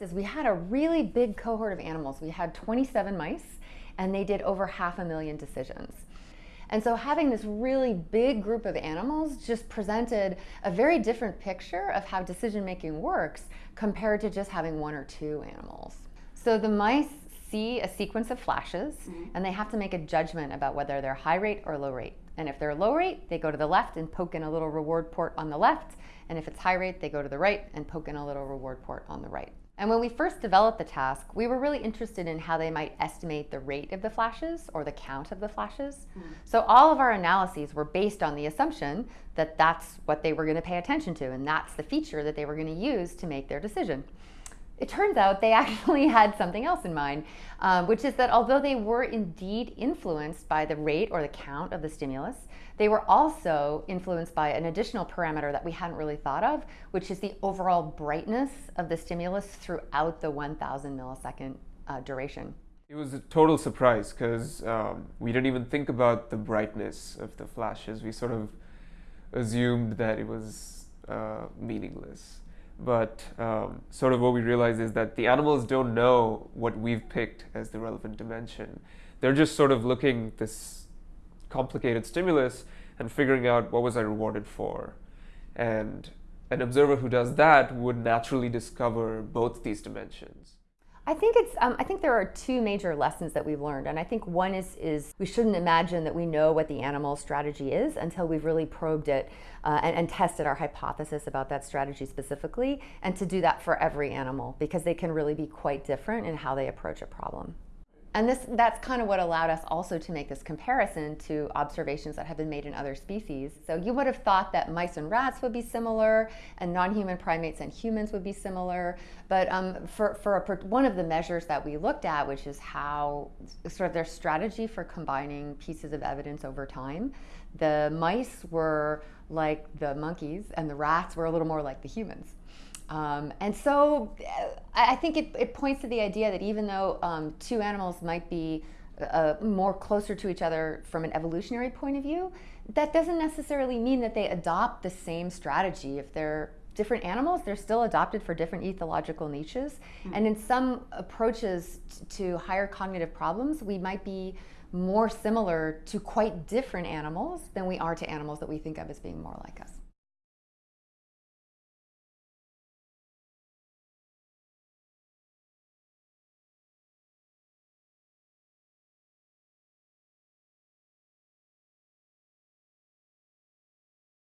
is we had a really big cohort of animals. We had 27 mice and they did over half a million decisions. And so having this really big group of animals just presented a very different picture of how decision making works compared to just having one or two animals. So the mice see a sequence of flashes mm -hmm. and they have to make a judgment about whether they're high rate or low rate. And if they're low rate, they go to the left and poke in a little reward port on the left. And if it's high rate, they go to the right and poke in a little reward port on the right. And when we first developed the task, we were really interested in how they might estimate the rate of the flashes or the count of the flashes. Mm. So all of our analyses were based on the assumption that that's what they were going to pay attention to and that's the feature that they were going to use to make their decision. It turns out they actually had something else in mind, um, which is that although they were indeed influenced by the rate or the count of the stimulus, they were also influenced by an additional parameter that we hadn't really thought of, which is the overall brightness of the stimulus throughout the 1000 millisecond uh, duration. It was a total surprise because um, we didn't even think about the brightness of the flashes. We sort of assumed that it was uh, meaningless. But um, sort of what we realize is that the animals don't know what we've picked as the relevant dimension. They're just sort of looking this complicated stimulus and figuring out what was I rewarded for. And an observer who does that would naturally discover both these dimensions. I think it's. Um, I think there are two major lessons that we've learned, and I think one is is we shouldn't imagine that we know what the animal strategy is until we've really probed it uh, and, and tested our hypothesis about that strategy specifically, and to do that for every animal because they can really be quite different in how they approach a problem. And this, that's kind of what allowed us also to make this comparison to observations that have been made in other species. So you would have thought that mice and rats would be similar, and non-human primates and humans would be similar. But um, for, for a, one of the measures that we looked at, which is how sort of their strategy for combining pieces of evidence over time, the mice were like the monkeys, and the rats were a little more like the humans. Um, and so I think it, it, points to the idea that even though um, two animals might be uh, more closer to each other from an evolutionary point of view, that doesn't necessarily mean that they adopt the same strategy. If they're different animals, they're still adopted for different ethological niches. Mm -hmm. And in some approaches to higher cognitive problems, we might be more similar to quite different animals than we are to animals that we think of as being more like us.